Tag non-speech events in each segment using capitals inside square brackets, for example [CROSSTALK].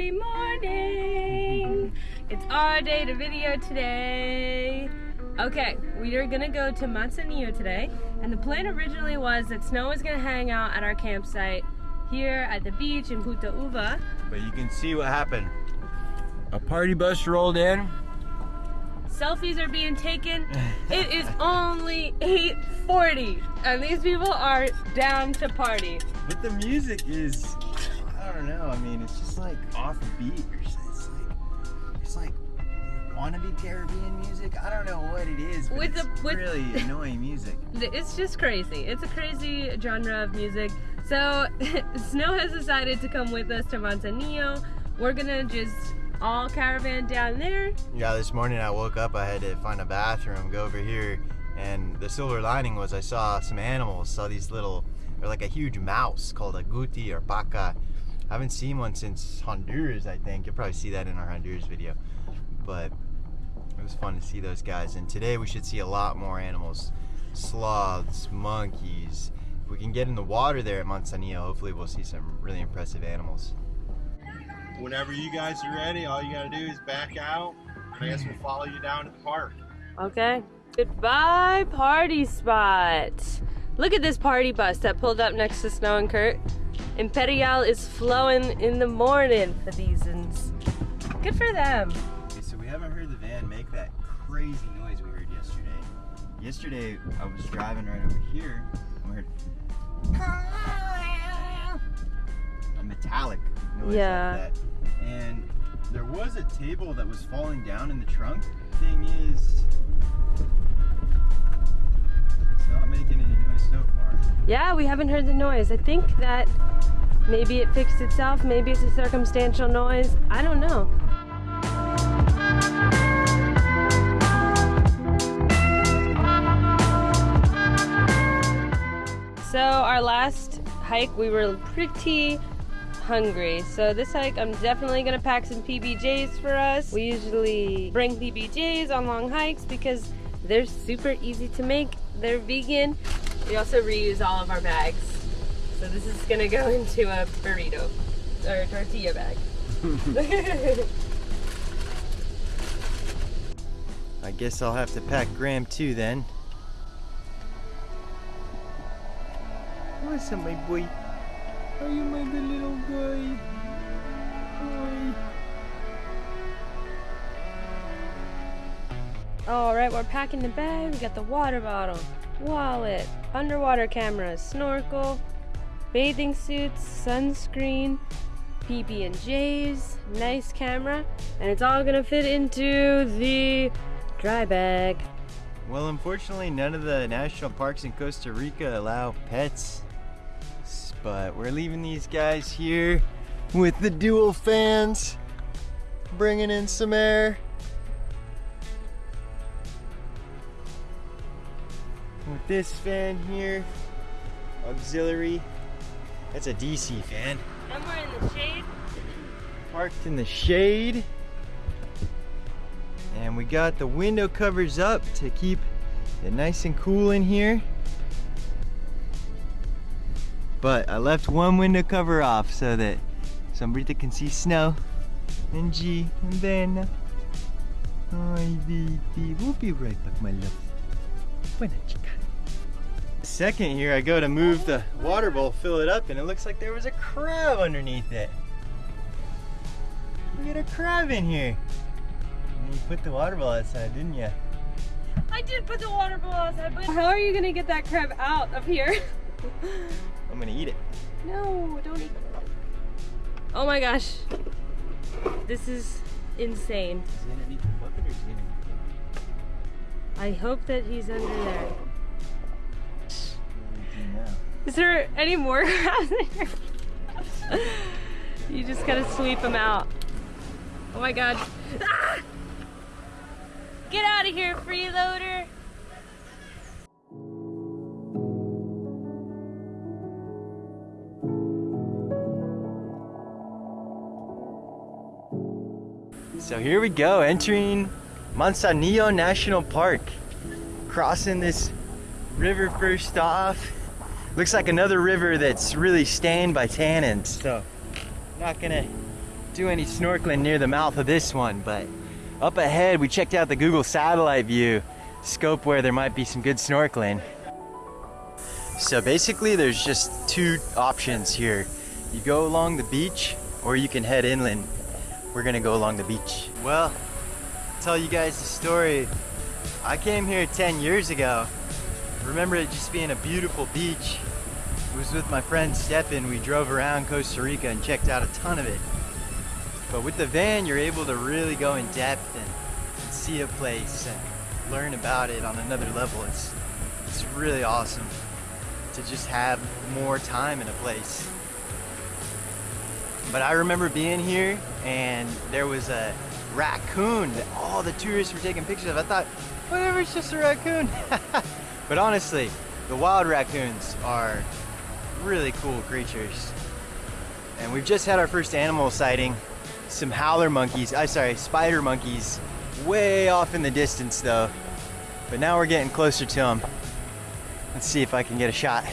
Happy morning! It's our day to video today. Okay, we are gonna go to Manzanillo today, and the plan originally was that Snow was gonna hang out at our campsite here at the beach in Punta Uva. But you can see what happened. A party bus rolled in. Selfies are being taken. It is only 8.40, and these people are down to party. But the music is, I don't know. I mean, it's just like off beat. It's like, it's like wannabe Caribbean music. I don't know what it is, but With it's the- with- really [LAUGHS] annoying music. It's just crazy. It's a crazy genre of music. So [LAUGHS] Snow has decided to come with us to Manzanillo. We're gonna just all caravan down there. Yeah, this morning I woke up. I had to find a bathroom, go over here, and the silver lining was I saw some animals. Saw these little, they're like a huge mouse called a guti or paca. I haven't seen one since Honduras. I think you'll probably see that in our Honduras video, but it was fun to see those guys. And today we should see a lot more animals, sloths, monkeys. If we can get in the water there at Manzanillo, hopefully we'll see some really impressive animals. Whenever you guys are ready, all you gotta do is back out. I guess we'll follow you down to the park. Okay. Goodbye, party spot. Look at this party bus that pulled up next to Snow and Kurt. Imperial is flowing in the morning for these. Good for them. Okay, so we haven't heard the van make that crazy noise we heard yesterday. Yesterday, I was driving right over here, and we heard a metallic noise Yeah. like that. And there was a table that was falling down in the trunk. Thing is, not making any noise so far. Yeah, we haven't heard the noise. I think that maybe it fixed itself. Maybe it's a circumstantial noise. I don't know. So our last hike, we were pretty hungry. So this hike, I'm definitely gonna pack some PBJs for us. We usually bring PBJs on long hikes because they're super easy to make. They're vegan. We also reuse all of our bags. So this is gonna go [LAUGHS] into a burrito or tortilla bag. [LAUGHS] I guess I'll have to pack Graham too then. What's up, my boy? Are you my little guy? Boy. All right, we're packing the bag. We got the water bottle, wallet, underwater cameras, snorkel, bathing suits, sunscreen, PB and J's, nice camera, and it's all gonna fit into the dry bag. Well, unfortunately, none of the national parks in Costa Rica allow pets. But we're leaving these guys here with the dual fans, bringing in some air. This fan here, auxiliary. That's a DC fan. And we're in the shade. Parked in the shade. And we got the window covers up to keep it nice and cool in here. But I left one window cover off so that somebody that can see snow and G and then Hi baby, we'll be right back my love. Buena chica. Second here I go to move the water bowl, fill it up, and it looks like there was a crab underneath it. Look at a crab in here. And you put the water bowl outside, didn't you? I did put the water bowl outside, but how are you gonna get that crab out of here? I'm gonna eat it. No, don't eat. it. Oh my gosh. This is insane. Is he underneath the bucket or is he underneath I hope that he's under there. Is there any more [LAUGHS] crabs in here? you just gotta sweep them out. Oh my god. Ah! Get out of here, freeloader! So here we go, entering Manzanillo National Park. Crossing this river first off. Looks like another river that's really stained by tannins. So not gonna do any snorkeling near the mouth of this one, but up ahead we checked out the Google satellite view scope where there might be some good snorkeling. So basically there's just two options here. You go along the beach or you can head inland. We're gonna go along the beach. Well, tell you guys the story. I came here 10 years ago. Remember it just being a beautiful beach. It was with my friend Stephen. We drove around Costa Rica and checked out a ton of it. But with the van, you're able to really go in depth and see a place and learn about it on another level. It's, it's really awesome to just have more time in a place. But I remember being here and there was a raccoon that all the tourists were taking pictures of. I thought, whatever, it's just a raccoon. [LAUGHS] but honestly, the wild raccoons are really cool creatures. And we've just had our first animal sighting. Some howler monkeys, I'm sorry, spider monkeys, way off in the distance though. But now we're getting closer to them. Let's see if I can get a shot.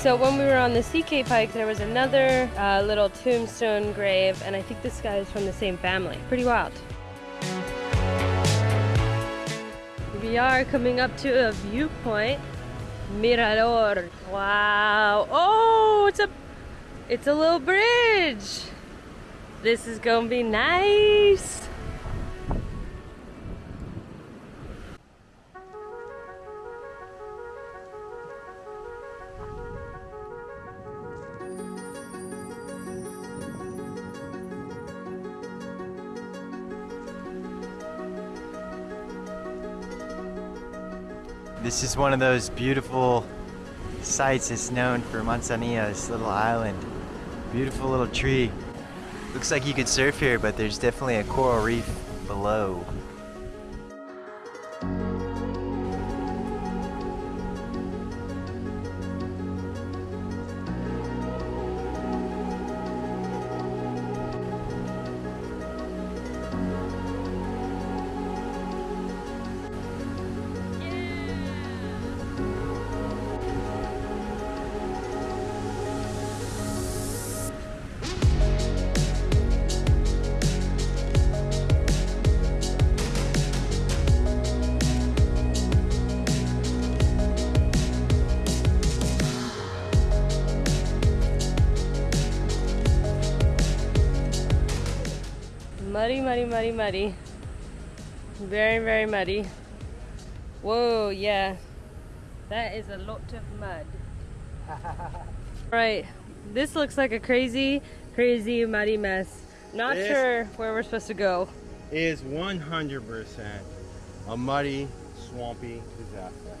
So when we were on the Sea hike, there was another uh, little tombstone grave, and I think this guy is from the same family. Pretty wild. We are coming up to a viewpoint. Mirador. Wow. Oh, it's a it's a little bridge. This is gonna be nice. This is one of those beautiful sites it's known for Manzanillo, this little island. Beautiful little tree. Looks like you could surf here, but there's definitely a coral reef below. Muddy, muddy, muddy. Very, very muddy. Whoa, yeah. That is a lot of mud. [LAUGHS] right, this looks like a crazy, crazy muddy mess. Not This- sure where we're supposed to go. is 100% a muddy, swampy disaster.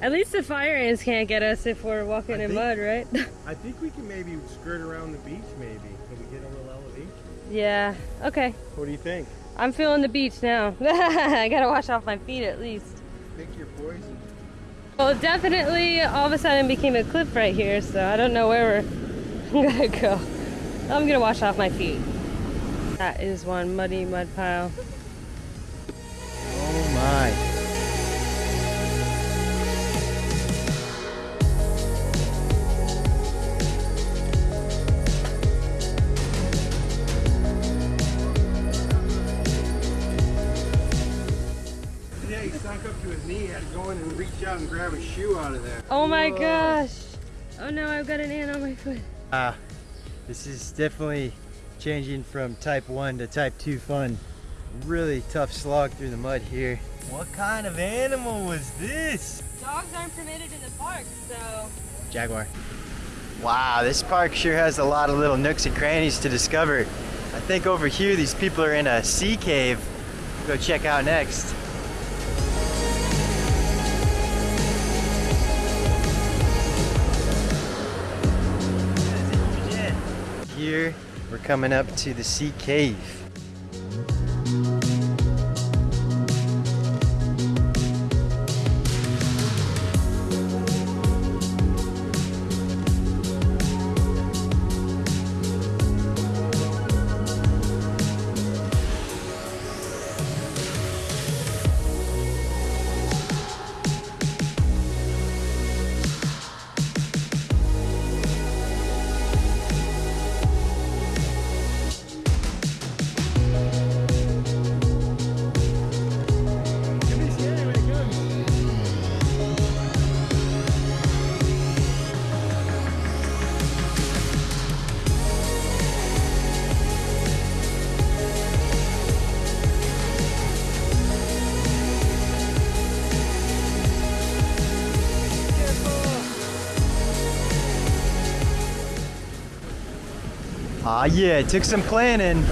At least the fire ants can't get us if we're walking I in think- mud, right? [LAUGHS] I think we can maybe skirt around the beach maybe. Can we get a little elevation? Yeah, okay. What do you think? I'm feeling the beach now. [LAUGHS] I gotta wash off my feet at least. Pick your poison. Well, definitely all of a sudden became a cliff right here, so I don't know where we're [LAUGHS] gonna go. I'm gonna wash off my feet. That is one muddy mud pile. Oh my. Out and grab a shoe out of there. Oh my Whoa. gosh! Oh no, I've got an ant on my foot. Ah, this is definitely changing from type 1 to type 2 fun. Really tough slog through the mud here. What kind of animal was this? Dogs aren't permitted in the park, so. Jaguar. Wow, this park sure has a lot of little nooks and crannies to discover. I think over here these people are in a sea cave. Go check out next. We're coming up to the sea cave. Ah yeah, it took some planning,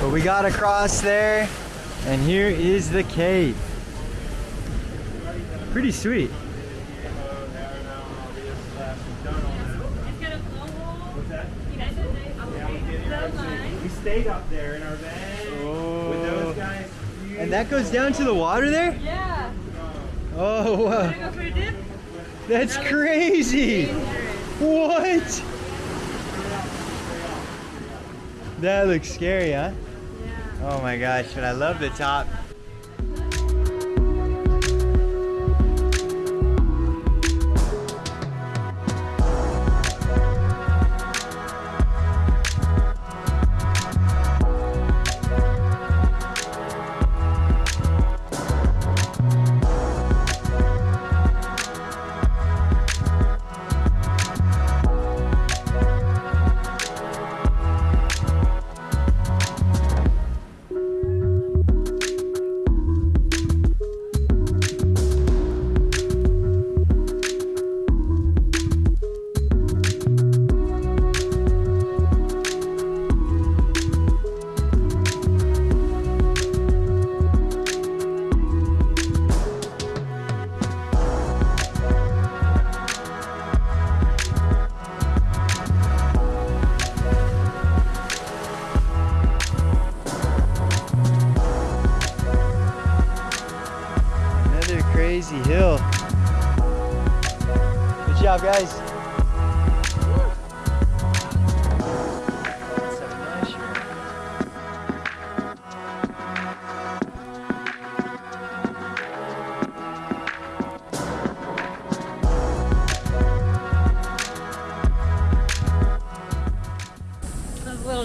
but we got across there, and here is the cave. Pretty sweet. We stayed up there in our van with those guys. And that goes down to the water there? Yeah. Oh, wow. Go for a dip? That's crazy. What? That looks scary, huh? Yeah. Oh my gosh, but I love the top.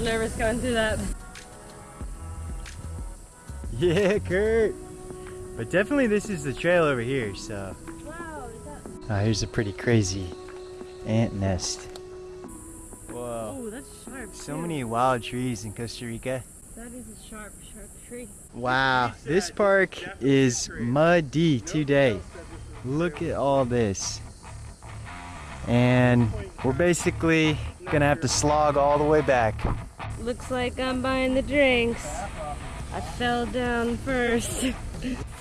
Little nervous going through that. [LAUGHS] Yeah, Kurt. But definitely this is the trail over here, so. Wow, is that? Oh, here's a pretty crazy ant nest. Whoa. Oh, that's sharp. So too. many wild trees in Costa Rica. That is a sharp, sharp tree. Wow, this park is muddy today. Look at all this. And we're basically gonna have to slog all the way back. Looks like I'm buying the drinks. I fell down first.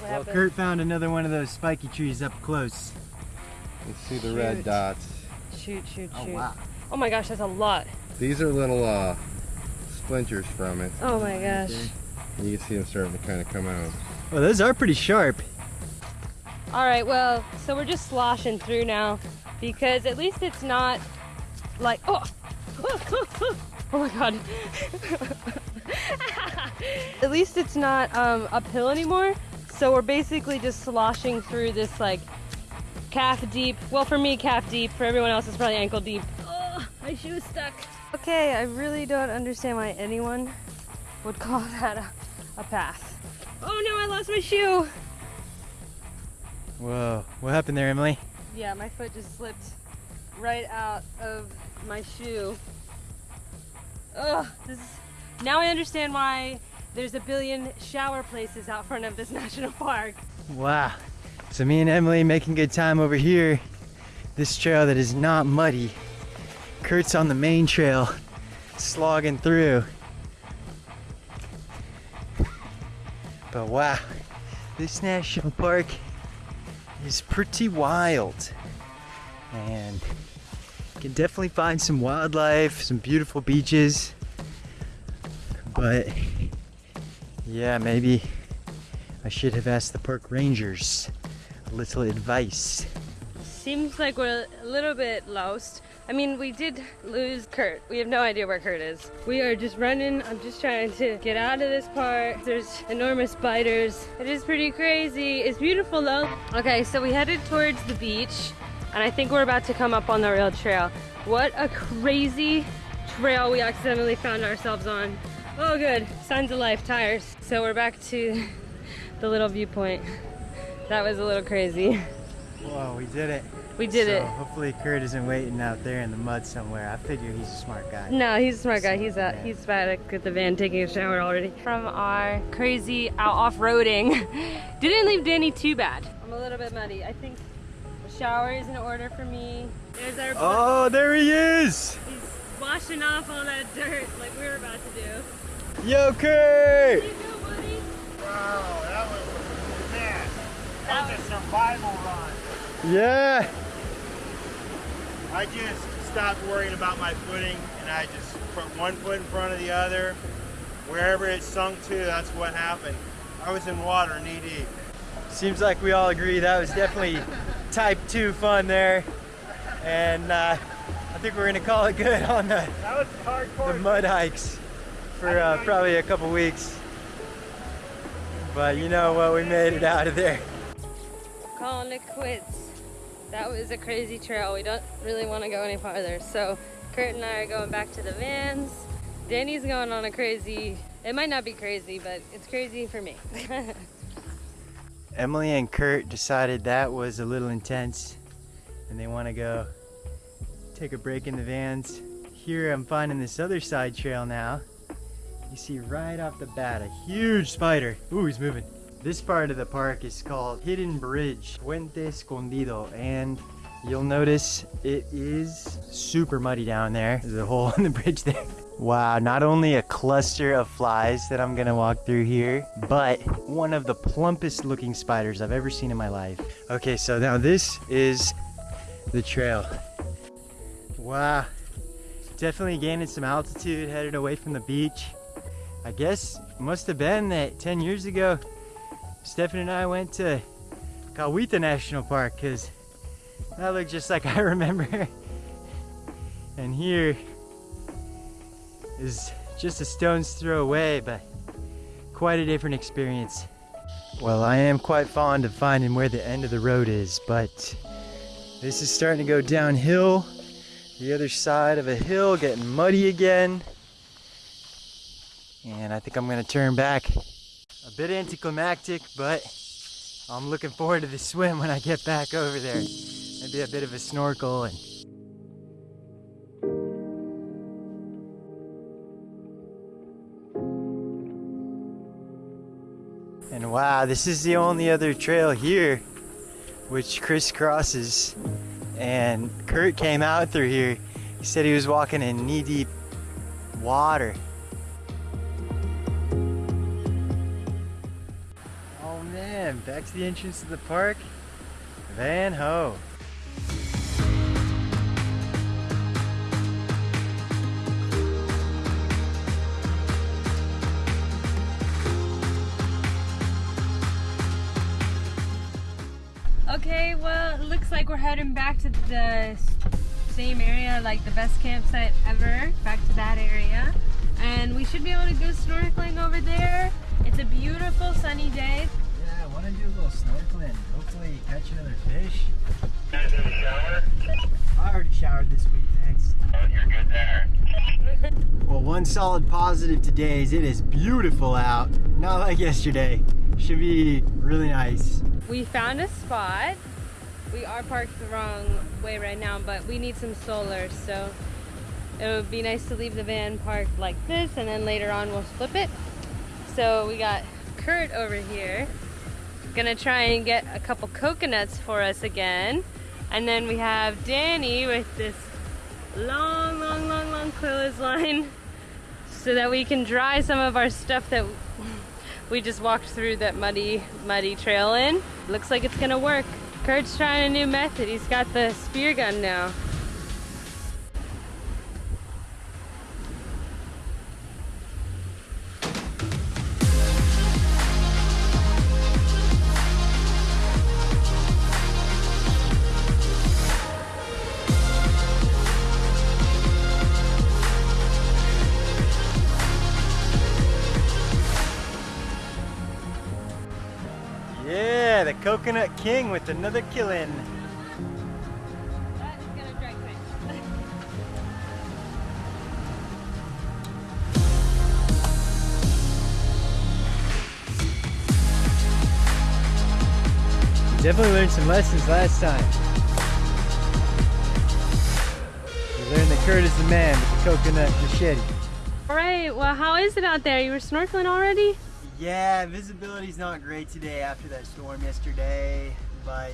Well. Kurt found another one of those spiky trees up close. Let's see the Shoot. red dots. Shoot, shoot, shoot. Oh, wow. Oh my gosh, that's a lot. These are little uh, splinters from it. Oh my gosh. You can see them starting to kind of come out. Well, those are pretty sharp. All right, well, so we're just sloshing through now because at least it's not like, oh, [LAUGHS] oh my God. [LAUGHS] at least it's not um, uphill anymore. So we're basically just sloshing through this like calf deep. Well, for me, calf deep. For everyone else, it's probably ankle deep. Oh, my shoe is stuck. Okay, I really don't understand why anyone would call [LAUGHS] that a, a path. Oh no, I lost my shoe. Whoa, what happened there, Emily? Yeah, my foot just slipped right out of my shoe. Ugh, this is, now I understand why there's a billion shower places out front of this [LAUGHS] national park. Wow. So me and Emily making good time over here. This trail that is not muddy. Kurt's on the main trail, slogging through. But wow, this national park is pretty wild. And can definitely find some wildlife, some beautiful beaches. But yeah, maybe I should have asked the park rangers a little advice. Seems like we're a little bit lost. I mean, we did lose Kurt. We have no idea where Kurt is. We are just running. I'm just trying to get out of this part. There's enormous spiders. It is pretty crazy. It's beautiful though. Okay, so we headed towards the beach and I think we're about to come up on the real trail. What a crazy trail we accidentally found ourselves on. Oh good, signs of life, tires. So we're back to the little viewpoint. That was a little crazy. Whoa, we did it. We did So it. Hopefully Kurt isn't waiting out there in the mud somewhere. I figure he's a smart guy. No, he's a smart guy. He's out. He's back at the van taking a shower already. From our crazy out off-roading, [LAUGHS] didn't leave Danny too bad. I'm a little bit muddy. I think shower is in order for me. There's our. Oh, there he is! He's washing off all that dirt like we were about to do. Yo, Kurt! You go, buddy. Wow, that was man. That That was a survival run. Yeah! I just stopped worrying about my footing and I just put one foot in front of the other. Wherever it sunk to, that's what happened. I was in water knee deep. Seems like we all agree that was definitely type 2 fun there. And uh, I think we're gonna call it good on the, the mud hikes for uh, probably a couple weeks. But you know what, we made it out of there. Calling it quits. That was a crazy trail. We don't really want to go any farther. So Kurt and I are going back to the vans. Danny's going on a crazy, it might not be crazy, but it's crazy for me. [LAUGHS] Emily and Kurt decided that was a little intense and they want to go take a break in the vans. Here I'm finding this other side trail now. You see right off the bat a huge spider. Ooh, he's moving. This part of the park is called Hidden Bridge, Puente Escondido, and you'll notice it is super muddy down there. There's a hole [LAUGHS] in the bridge there. Wow, not only a cluster of flies that I'm gonna walk through here, but one of the plumpest looking spiders I've ever seen in my life. Okay, so now this is the trail. Wow, definitely gaining some altitude, headed away from the beach. I guess must have been that 10 years ago, Stefan and I went to Cahuita National Park because that looked just like [LAUGHS] I remember. and here is just a stone's throw away, but quite a different experience. Well, I am quite fond of finding where the end of the road is, but this is starting to go downhill. The other side of a hill getting muddy again. And I think I'm gonna turn back. A bit anticlimactic, but I'm looking forward to the swim when I get back over there. Maybe a bit of a snorkel and wow, this is the only other trail here which crisscrosses. And Kurt came out through here. He said he was walking in knee deep water. Oh man, back to the entrance to the park. Van Ho. Okay, well, it looks like we're heading back to the same area, like the best campsite ever. Back to that area. And we should be able to go snorkeling over there. It's a beautiful sunny day. Yeah, I want to do a little snorkeling. Hopefully catch another fish. Guys in the shower? I already showered this week, thanks. Oh, you're good there. [LAUGHS] Well, one solid positive today is it is beautiful out. Not like yesterday. Should be really nice. We found a spot. We are parked the wrong way right now, but we need some solar, so it would be nice to leave the van parked like this, and then later on we'll flip it. So we got Kurt over here, gonna try and get a couple coconuts for us again, and then we have Danny with this long, long, long, long clothesline, [LAUGHS] so that we can dry some of our stuff that we just walked through that muddy, muddy trail in. Looks like it's gonna work. Kurt's trying a new method. He's got the spear gun now. Yeah, the Coconut King with another killing. Definitely learned some lessons last time. We learned that Kurt is the man with the coconut machete. All right, well, how is it out there? You were snorkeling already? Yeah, visibility's not great today after that storm yesterday, but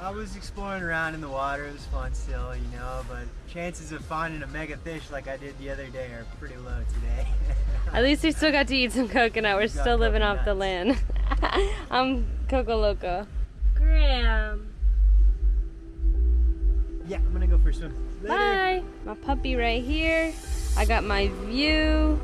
I was exploring around in the water. It was fun still, you know, but chances of finding a mega fish like I did the other day are pretty low today. [LAUGHS] At least we still got to eat some coconut. We're We still living off the land. [LAUGHS] I'm Coco Loco. Graham. yeah, I'm gonna go for a swim. Later. Bye. My puppy right here. I got my view.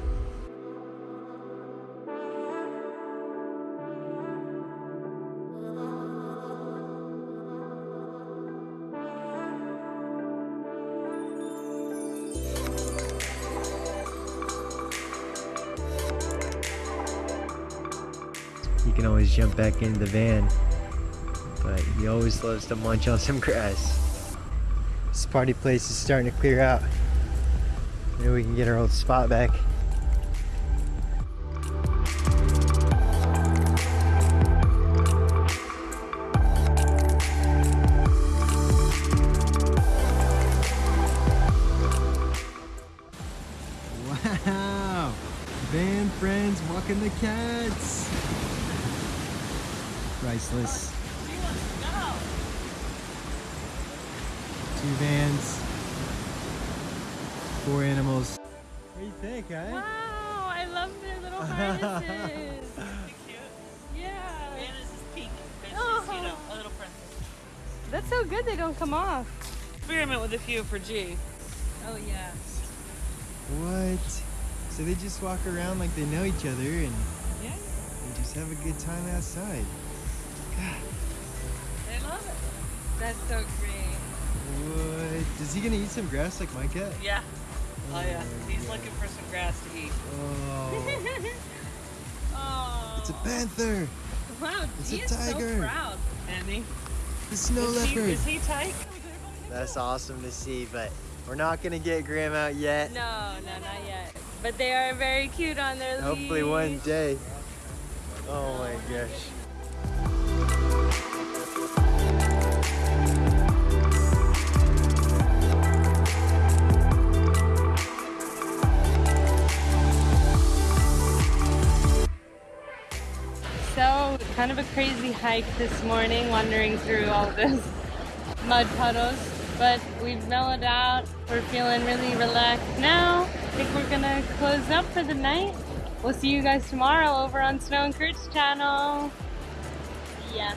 Jump back into the van, but he always loves to munch on some grass. This party place is starting to clear out. Maybe we can get our old spot back. Wow! Van friends walking the cats! Priceless. Two vans. Four animals. What do you think, huh? Wow, I love their little [LAUGHS] harnesses. yeah. Anna's is pink. And Oh. she's, you know, a little princess. That's so good they don't come off. Experiment with a few for G. Oh yeah. What? So they just walk around like they know each other and Yeah, they just have a good time outside. They love it. That's so great. What? Is he gonna eat some grass like my cat? Yeah. Oh, yeah. Oh, He's yeah. looking for some grass to eat. Oh, Oh. [LAUGHS] it's a panther! Wow, It's G a is tiger. so proud. Annie. The snow is, he, leopard! is he tight? That's awesome to see, but we're not gonna get Graham out yet. No, no, not yet. But they are very cute on their Hopefully one day. Oh my gosh. Of a crazy hike this morning, wandering through all those [LAUGHS] mud puddles. But we've mellowed out. We're feeling really relaxed now. I think we're gonna close up for the night. We'll see you guys tomorrow over on Snow and Kurt's channel. Yeah.